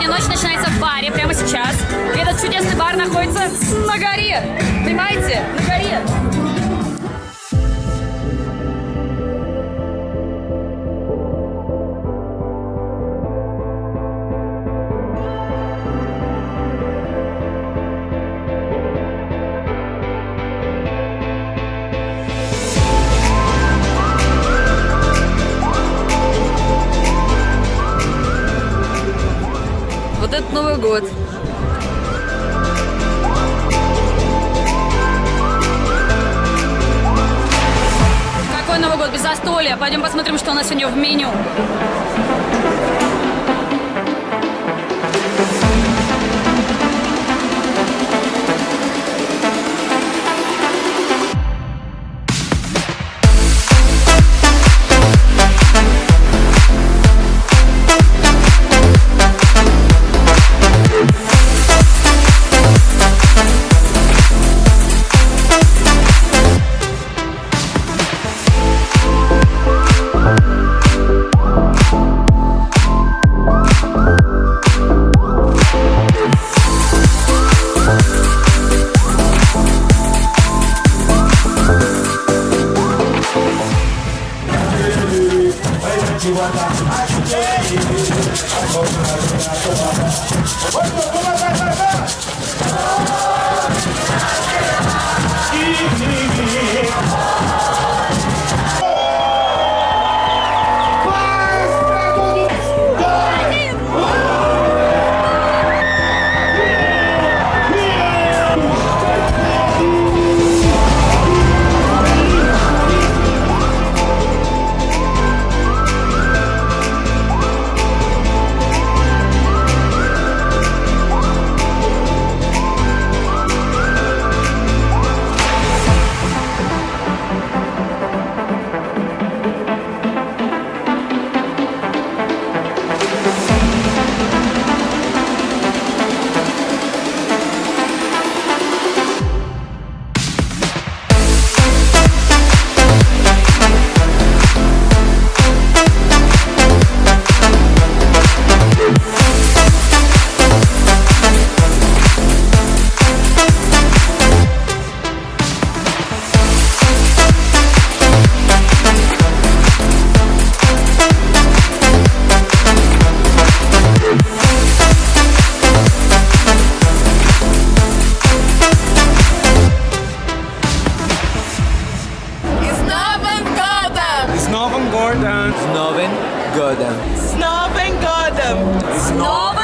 ночь начинается в баре прямо сейчас. И этот чудесный бар находится на горе. Понимаете? Год. Какой Новый год без застолья? Пойдем посмотрим, что у нас сегодня в меню. àtiwọ́ta àti jẹ́ ìlú ọkọ̀ òkúta tó bá bá. Snowven Godem. Snowven Godem. Snowven